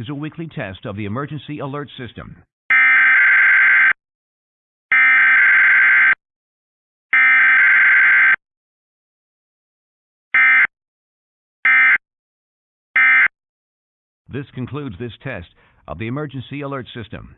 is a weekly test of the emergency alert system. This concludes this test of the emergency alert system.